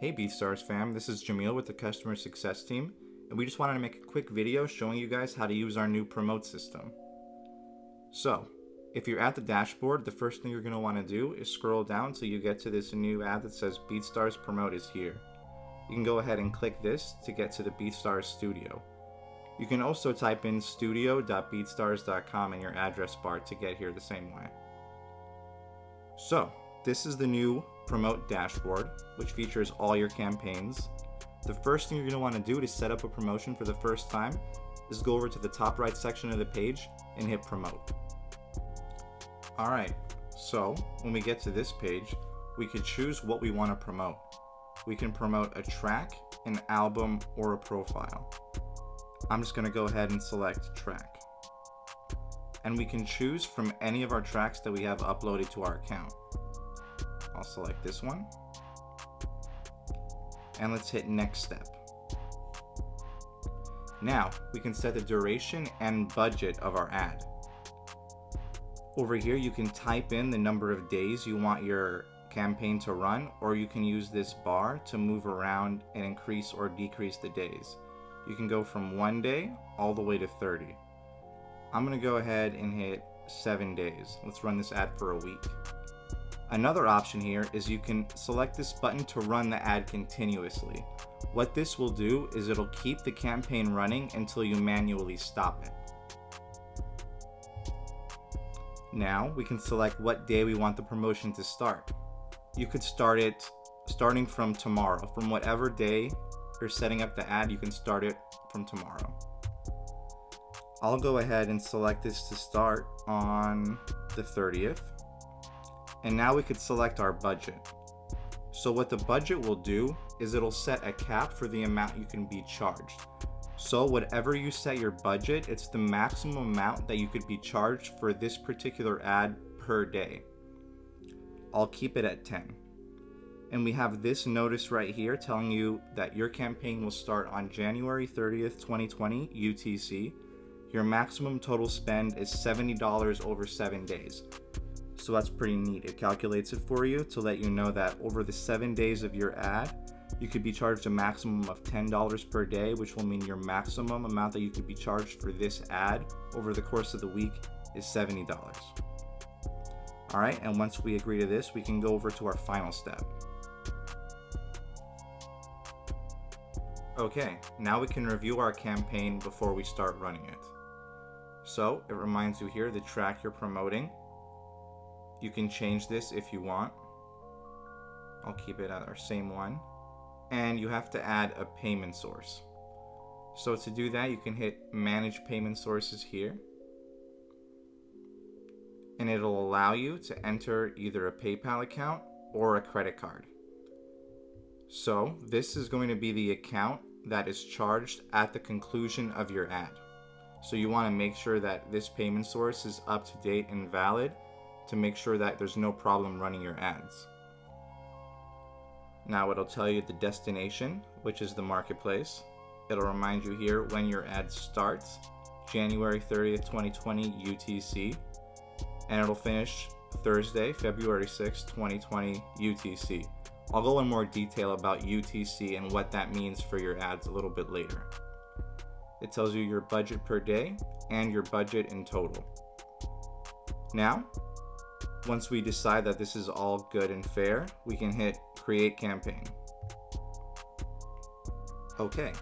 Hey BeatStars fam, this is Jamil with the customer success team, and we just wanted to make a quick video showing you guys how to use our new promote system. So, if you're at the dashboard, the first thing you're going to want to do is scroll down till you get to this new ad that says BeatStars Promote is here. You can go ahead and click this to get to the BeatStars Studio. You can also type in studio.beatstars.com in your address bar to get here the same way. So, this is the new Promote dashboard, which features all your campaigns. The first thing you're going to want to do to set up a promotion for the first time is go over to the top right section of the page and hit Promote. Alright, so when we get to this page, we can choose what we want to promote. We can promote a track, an album, or a profile. I'm just going to go ahead and select track. And we can choose from any of our tracks that we have uploaded to our account. I'll select this one. And let's hit next step. Now, we can set the duration and budget of our ad. Over here, you can type in the number of days you want your campaign to run, or you can use this bar to move around and increase or decrease the days. You can go from one day all the way to 30. I'm gonna go ahead and hit seven days. Let's run this ad for a week. Another option here is you can select this button to run the ad continuously. What this will do is it'll keep the campaign running until you manually stop it. Now we can select what day we want the promotion to start. You could start it starting from tomorrow. From whatever day you're setting up the ad, you can start it from tomorrow. I'll go ahead and select this to start on the 30th. And now we could select our budget. So what the budget will do is it'll set a cap for the amount you can be charged. So whatever you set your budget, it's the maximum amount that you could be charged for this particular ad per day. I'll keep it at 10. And we have this notice right here telling you that your campaign will start on January 30th, 2020 UTC. Your maximum total spend is $70 over seven days. So that's pretty neat. It calculates it for you to let you know that over the seven days of your ad, you could be charged a maximum of $10 per day, which will mean your maximum amount that you could be charged for this ad over the course of the week is $70. All right, and once we agree to this, we can go over to our final step. Okay, now we can review our campaign before we start running it. So it reminds you here the track you're promoting. You can change this if you want. I'll keep it at our same one and you have to add a payment source. So to do that, you can hit manage payment sources here. And it'll allow you to enter either a PayPal account or a credit card. So this is going to be the account that is charged at the conclusion of your ad. So you want to make sure that this payment source is up to date and valid to make sure that there's no problem running your ads. Now it'll tell you the destination, which is the marketplace. It'll remind you here when your ad starts, January 30th, 2020 UTC, and it'll finish Thursday, February 6th, 2020 UTC. I'll go in more detail about UTC and what that means for your ads a little bit later. It tells you your budget per day and your budget in total. Now, once we decide that this is all good and fair, we can hit create campaign. Okay,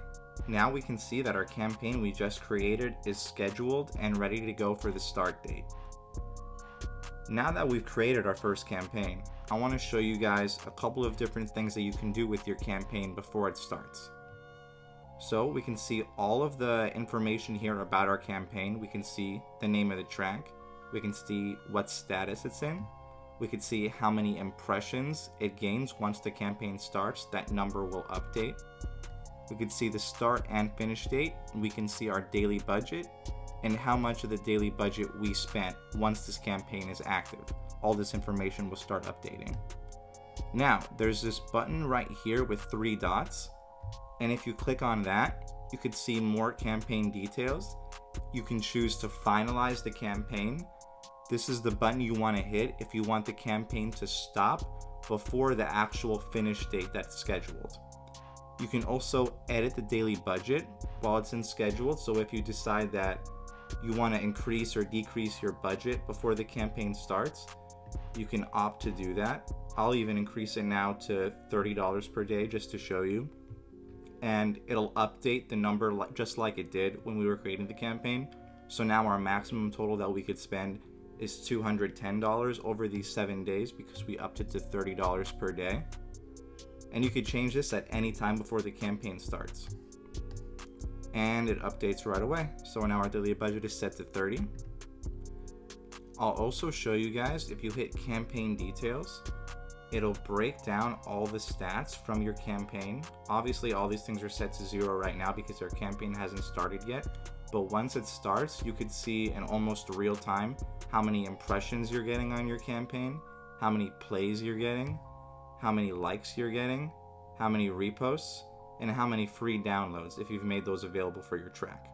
now we can see that our campaign we just created is scheduled and ready to go for the start date. Now that we've created our first campaign, I want to show you guys a couple of different things that you can do with your campaign before it starts. So we can see all of the information here about our campaign. We can see the name of the track, we can see what status it's in. We can see how many impressions it gains once the campaign starts. That number will update. We can see the start and finish date. We can see our daily budget and how much of the daily budget we spent once this campaign is active. All this information will start updating. Now, there's this button right here with three dots. And if you click on that, you could see more campaign details. You can choose to finalize the campaign this is the button you want to hit if you want the campaign to stop before the actual finish date that's scheduled. You can also edit the daily budget while it's in scheduled. So if you decide that you want to increase or decrease your budget before the campaign starts, you can opt to do that. I'll even increase it now to $30 per day just to show you. And it'll update the number just like it did when we were creating the campaign. So now our maximum total that we could spend is $210 over these seven days because we upped it to $30 per day. And you could change this at any time before the campaign starts. And it updates right away. So now our daily budget is set to 30. I'll also show you guys if you hit campaign details, it'll break down all the stats from your campaign. Obviously all these things are set to zero right now because our campaign hasn't started yet. But once it starts, you could see in almost real time how many impressions you're getting on your campaign, how many plays you're getting, how many likes you're getting, how many reposts, and how many free downloads if you've made those available for your track.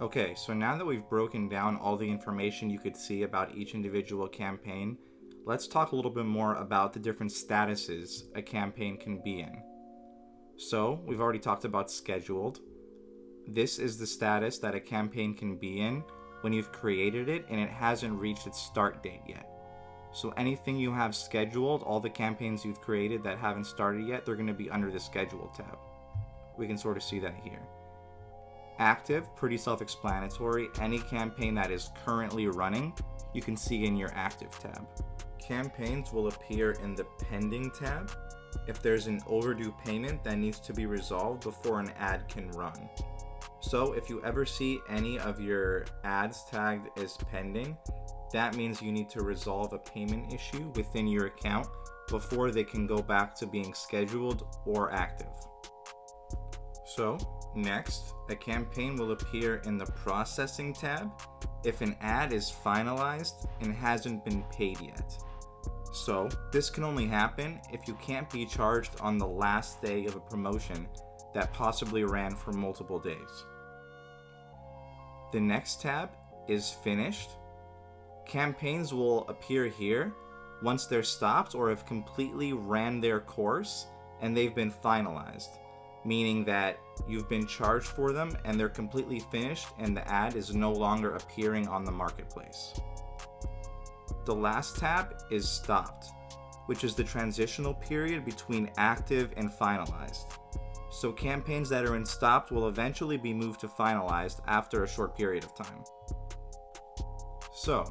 Okay, so now that we've broken down all the information you could see about each individual campaign, let's talk a little bit more about the different statuses a campaign can be in. So, we've already talked about scheduled. This is the status that a campaign can be in when you've created it and it hasn't reached its start date yet. So anything you have scheduled, all the campaigns you've created that haven't started yet, they're going to be under the schedule tab. We can sort of see that here. Active, pretty self-explanatory. Any campaign that is currently running, you can see in your active tab. Campaigns will appear in the pending tab if there's an overdue payment that needs to be resolved before an ad can run. So if you ever see any of your ads tagged as pending, that means you need to resolve a payment issue within your account before they can go back to being scheduled or active. So next, a campaign will appear in the processing tab if an ad is finalized and hasn't been paid yet. So this can only happen if you can't be charged on the last day of a promotion that possibly ran for multiple days. The next tab is finished Campaigns will appear here once they're stopped or have completely ran their course and they've been finalized, meaning that you've been charged for them and they're completely finished and the ad is no longer appearing on the marketplace. The last tab is stopped, which is the transitional period between active and finalized. So campaigns that are in stopped will eventually be moved to finalized after a short period of time. So,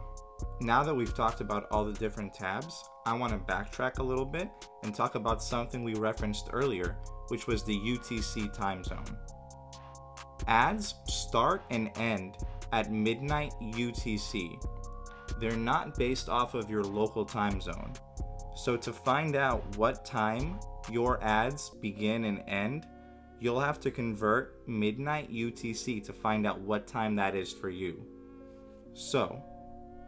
now that we've talked about all the different tabs, I want to backtrack a little bit and talk about something we referenced earlier, which was the UTC time zone. Ads start and end at midnight UTC. They're not based off of your local time zone. So to find out what time your ads begin and end, you'll have to convert midnight UTC to find out what time that is for you. So,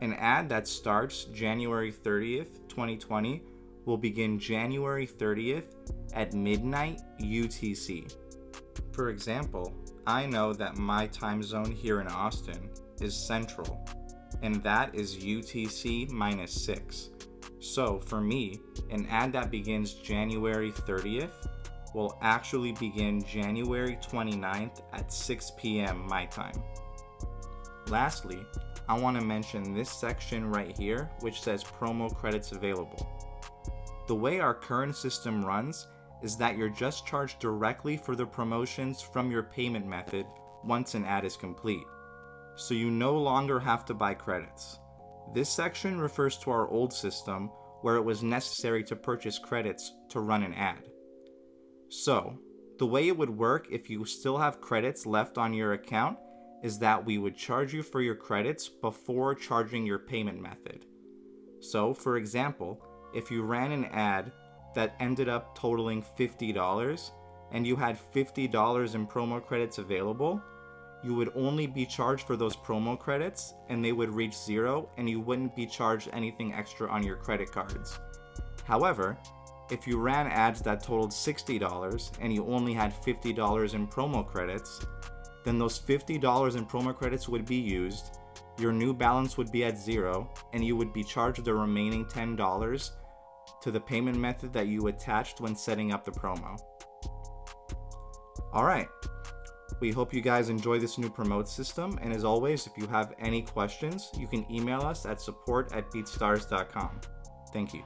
an ad that starts January 30th, 2020 will begin January 30th at midnight UTC. For example, I know that my time zone here in Austin is Central, and that is UTC minus 6. So for me, an ad that begins January 30th will actually begin January 29th at 6 p.m. my time. Lastly, I want to mention this section right here, which says promo credits available. The way our current system runs is that you're just charged directly for the promotions from your payment method once an ad is complete. So you no longer have to buy credits. This section refers to our old system where it was necessary to purchase credits to run an ad. So, the way it would work if you still have credits left on your account is that we would charge you for your credits before charging your payment method. So, for example, if you ran an ad that ended up totaling $50 and you had $50 in promo credits available, you would only be charged for those promo credits and they would reach zero and you wouldn't be charged anything extra on your credit cards. However, if you ran ads that totaled $60 and you only had $50 in promo credits, then those $50 in promo credits would be used. your new balance would be at zero and you would be charged the remaining $10 to the payment method that you attached when setting up the promo. Alright, we hope you guys enjoy this new promote system and as always, if you have any questions, you can email us at support at beatstars.com. Thank you.